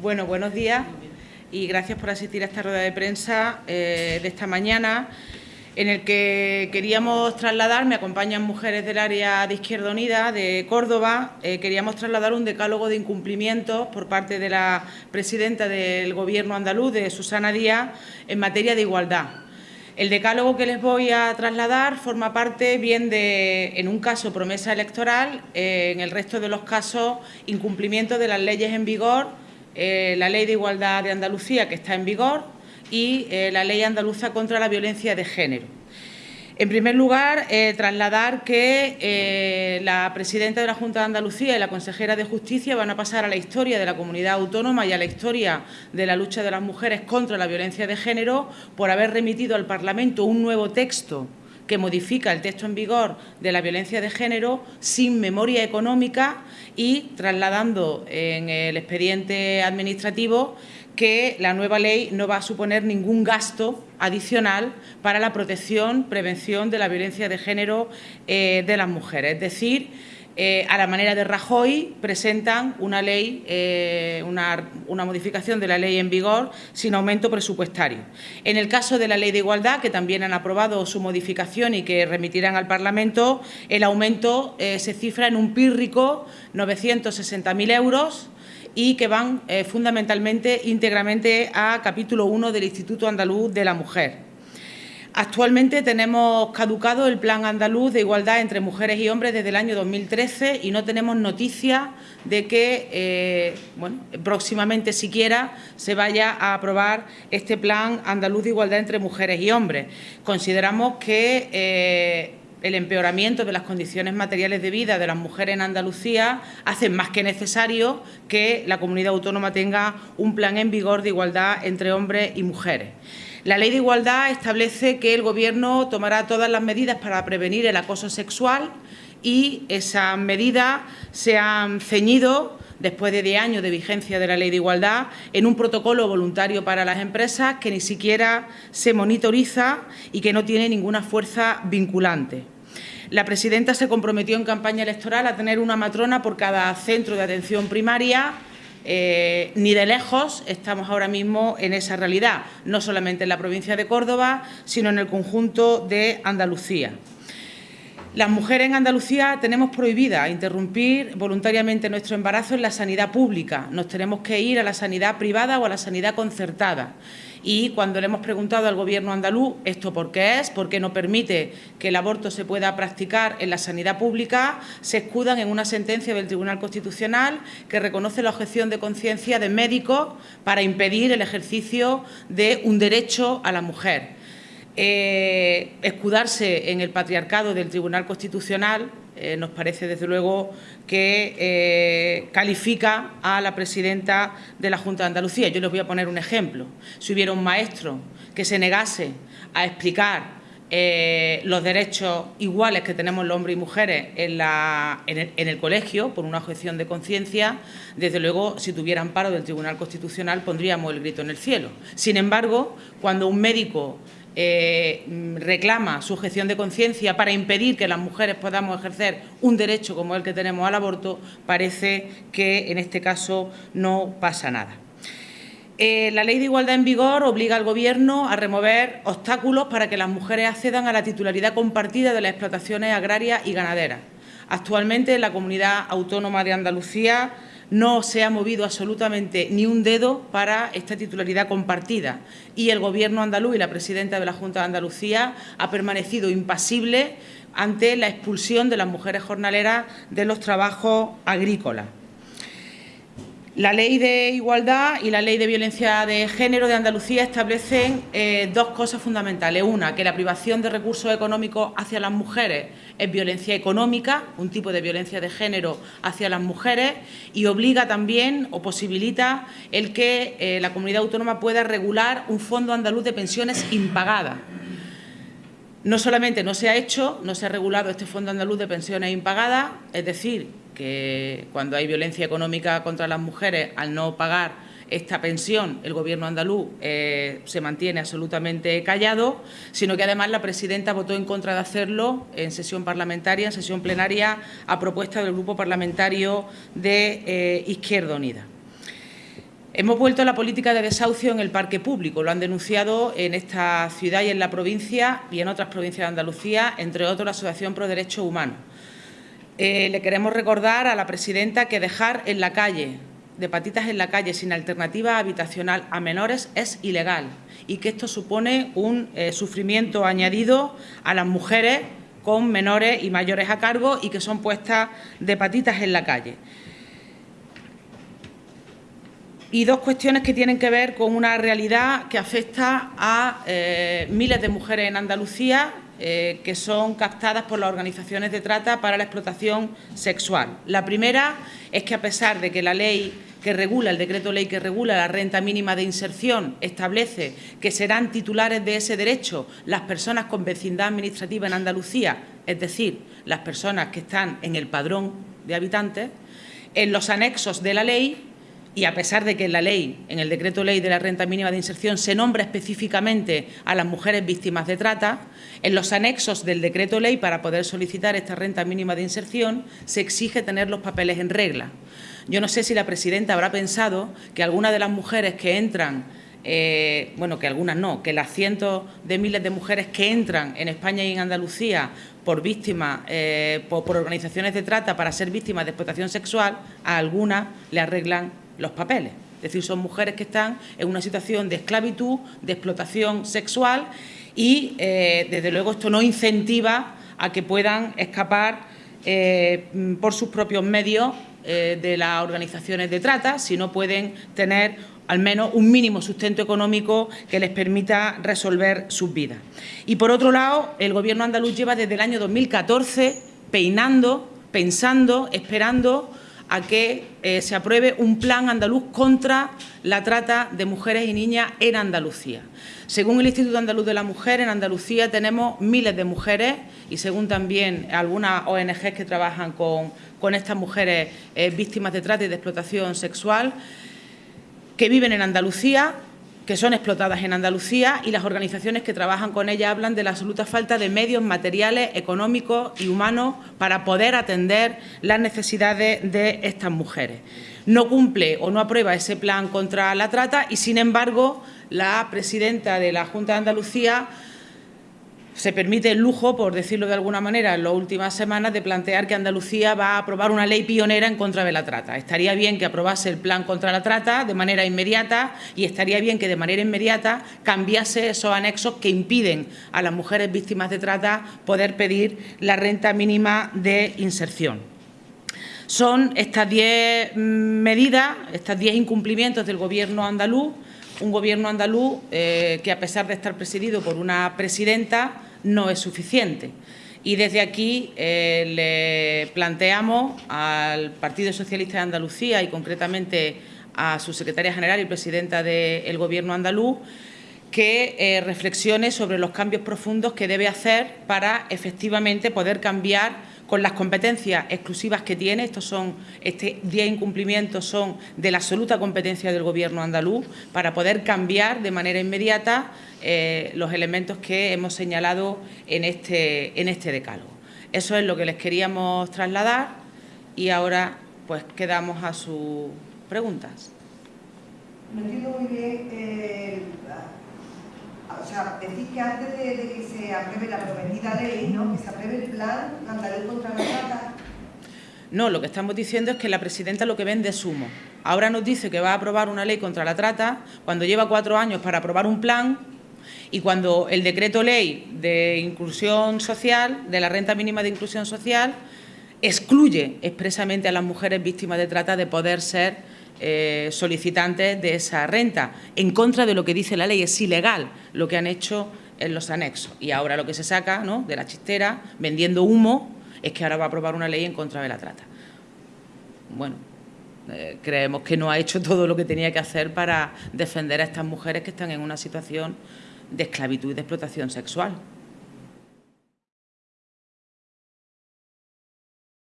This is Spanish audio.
Bueno, buenos días y gracias por asistir a esta rueda de prensa eh, de esta mañana en el que queríamos trasladar, me acompañan mujeres del área de Izquierda Unida de Córdoba, eh, queríamos trasladar un decálogo de incumplimientos por parte de la presidenta del Gobierno andaluz, de Susana Díaz, en materia de igualdad. El decálogo que les voy a trasladar forma parte bien de, en un caso, promesa electoral, eh, en el resto de los casos, incumplimiento de las leyes en vigor eh, la Ley de Igualdad de Andalucía, que está en vigor, y eh, la Ley Andaluza contra la Violencia de Género. En primer lugar, eh, trasladar que la presidenta de la Junta de Andalucía y la consejera de Justicia van a pasar a la historia de la comunidad autónoma y a la historia de la lucha de las mujeres contra la violencia de género por haber remitido al Parlamento un nuevo texto que modifica el texto en vigor de la violencia de género sin memoria económica y trasladando en el expediente administrativo que la nueva ley no va a suponer ningún gasto adicional para la protección, prevención de la violencia de género eh, de las mujeres. Es decir, eh, a la manera de Rajoy, presentan una ley, eh, una, modificación de la ley en vigor sin aumento presupuestario. En el caso de la ley de igualdad, que también han aprobado su modificación y que remitirán al Parlamento, el aumento eh, se cifra en un pírrico 960.000 euros y que van fundamentalmente íntegramente a capítulo 1 del Instituto Andaluz de la Mujer. Actualmente tenemos caducado el Plan Andaluz de Igualdad entre Mujeres y Hombres desde el año 2013 y no tenemos noticia de que eh, próximamente siquiera se vaya a aprobar este Plan Andaluz de Igualdad entre Mujeres y Hombres. Consideramos que eh, el empeoramiento de las condiciones materiales de vida de las mujeres en Andalucía hace más que necesario que la comunidad autónoma tenga un plan en vigor de igualdad entre hombres y mujeres. La Ley de Igualdad establece que el Gobierno tomará todas las medidas para prevenir el acoso sexual y esas medidas se han ceñido después de 10 años de vigencia de la Ley de Igualdad, en un protocolo voluntario para las empresas que ni siquiera se monitoriza y que no tiene ninguna fuerza vinculante. La presidenta se comprometió en campaña electoral a tener una matrona por cada centro de atención primaria eh, ni de lejos estamos ahora mismo en esa realidad, no solamente en la provincia de Córdoba, sino en el conjunto de Andalucía. Las mujeres en Andalucía tenemos prohibida interrumpir voluntariamente nuestro embarazo en la sanidad pública. Nos tenemos que ir a la sanidad privada o a la sanidad concertada. Y cuando le hemos preguntado al Gobierno andaluz esto por qué es, por qué no permite que el aborto se pueda practicar en la sanidad pública, se escudan en una sentencia del Tribunal Constitucional que reconoce la objeción de conciencia de médicos para impedir el ejercicio de un derecho a la mujer. Eh, escudarse en el patriarcado del Tribunal Constitucional eh, nos parece, desde luego, que eh, califica a la presidenta de la Junta de Andalucía. Yo les voy a poner un ejemplo. Si hubiera un maestro que se negase a explicar los derechos iguales que tenemos los hombres y mujeres en, en, el, colegio por una objeción de conciencia, desde luego, si tuviera amparo del Tribunal Constitucional, pondríamos el grito en el cielo. Sin embargo, cuando un médico eh, reclama su objeción de conciencia para impedir que las mujeres podamos ejercer un derecho como el que tenemos al aborto, parece que en este caso no pasa nada. Eh, la Ley de Igualdad en vigor obliga al Gobierno a remover obstáculos para que las mujeres accedan a la titularidad compartida de las explotaciones agrarias y ganaderas. Actualmente, en la Comunidad Autónoma de Andalucía no se ha movido absolutamente ni un dedo para esta titularidad compartida y el Gobierno andaluz y la presidenta de la Junta de Andalucía ha permanecido impasible ante la expulsión de las mujeres jornaleras de los trabajos agrícolas. La Ley de Igualdad y la Ley de Violencia de Género de Andalucía establecen eh, dos cosas fundamentales. Una, que la privación de recursos económicos hacia las mujeres es violencia económica, un tipo de violencia de género hacia las mujeres, y obliga también o posibilita el que eh, la comunidad autónoma pueda regular un fondo andaluz de pensiones impagadas. No solamente no se ha hecho, no se ha regulado este fondo andaluz de pensiones impagadas, es decir, que cuando hay violencia económica contra las mujeres, al no pagar esta pensión, el Gobierno andaluz eh, se mantiene absolutamente callado, sino que además la presidenta votó en contra de hacerlo en sesión parlamentaria, en sesión plenaria, a propuesta del Grupo Parlamentario de eh, Izquierda Unida. Hemos vuelto a la política de desahucio en el parque público. Lo han denunciado en esta ciudad y en la provincia y en otras provincias de Andalucía, entre otros la Asociación Pro Derechos Humanos. Eh, le queremos recordar a la presidenta que dejar en la calle, de patitas en la calle sin alternativa habitacional a menores es ilegal y que esto supone un eh, sufrimiento añadido a las mujeres con menores y mayores a cargo y que son puestas de patitas en la calle. Y dos cuestiones que tienen que ver con una realidad que afecta a eh, miles de mujeres en Andalucía eh, que son captadas por las organizaciones de trata para la explotación sexual. La primera es que, a pesar de que la ley que regula, el decreto ley que regula la renta mínima de inserción, establece que serán titulares de ese derecho las personas con vecindad administrativa en Andalucía, es decir, las personas que están en el padrón de habitantes, en los anexos de la ley y a pesar de que en la ley, en el decreto ley de la renta mínima de inserción, se nombra específicamente a las mujeres víctimas de trata, en los anexos del decreto ley para poder solicitar esta renta mínima de inserción se exige tener los papeles en regla. Yo no sé si la presidenta habrá pensado que algunas de las mujeres que entran eh, bueno, que algunas no, que las cientos de miles de mujeres que entran en España y en Andalucía por víctimas, eh, por organizaciones de trata para ser víctimas de explotación sexual, a algunas le arreglan los papeles. Es decir, son mujeres que están en una situación de esclavitud, de explotación sexual y, eh, desde luego, esto no incentiva a que puedan escapar eh, por sus propios medios eh, de las organizaciones de trata, si no pueden tener al menos un mínimo sustento económico que les permita resolver sus vidas. Y, por otro lado, el Gobierno andaluz lleva desde el año 2014 peinando, pensando, esperando a que eh, se apruebe un plan andaluz contra la trata de mujeres y niñas en Andalucía. Según el Instituto Andaluz de la Mujer, en Andalucía tenemos miles de mujeres y según también algunas ONGs que trabajan con, estas mujeres eh, víctimas de trata y de explotación sexual, que viven en Andalucía que son explotadas en Andalucía y las organizaciones que trabajan con ella hablan de la absoluta falta de medios materiales, económicos y humanos para poder atender las necesidades de estas mujeres. No cumple o no aprueba ese plan contra la trata y, sin embargo, la presidenta de la Junta de Andalucía se permite el lujo, por decirlo de alguna manera, en las últimas semanas de plantear que Andalucía va a aprobar una ley pionera en contra de la trata. Estaría bien que aprobase el plan contra la trata de manera inmediata y estaría bien que de manera inmediata cambiase esos anexos que impiden a las mujeres víctimas de trata poder pedir la renta mínima de inserción. Son estas diez mm, medidas, estos diez incumplimientos del Gobierno andaluz, un Gobierno andaluz eh, que, a pesar de estar presidido por una presidenta, no es suficiente. Y desde aquí eh, le planteamos al Partido Socialista de Andalucía y concretamente a su secretaria general y presidenta del Gobierno andaluz que eh, reflexione sobre los cambios profundos que debe hacer para efectivamente poder cambiar con las competencias exclusivas que tiene, estos son, este 10 incumplimientos son de la absoluta competencia del Gobierno andaluz, para poder cambiar de manera inmediata eh, los elementos que hemos señalado en este, en este decálogo. Eso es lo que les queríamos trasladar y ahora pues quedamos a sus preguntas. Sea, decir que antes de, que se apruebe la prometida ley, ¿no? que se apruebe el plan andaluz contra la trata. No, lo que estamos diciendo es que la presidenta lo que vende es humo. Ahora nos dice que va a aprobar una ley contra la trata cuando lleva cuatro años para aprobar un plan y cuando el decreto ley de inclusión social, de la renta mínima de inclusión social, excluye expresamente a las mujeres víctimas de trata de poder ser eh, solicitantes de esa renta, en contra de lo que dice la ley. Es ilegal lo que han hecho en los anexos. Y ahora lo que se saca ¿no? de la chistera, vendiendo humo, es que ahora va a aprobar una ley en contra de la trata. Bueno, eh, creemos que no ha hecho todo lo que tenía que hacer para defender a estas mujeres que están en una situación de esclavitud y de explotación sexual.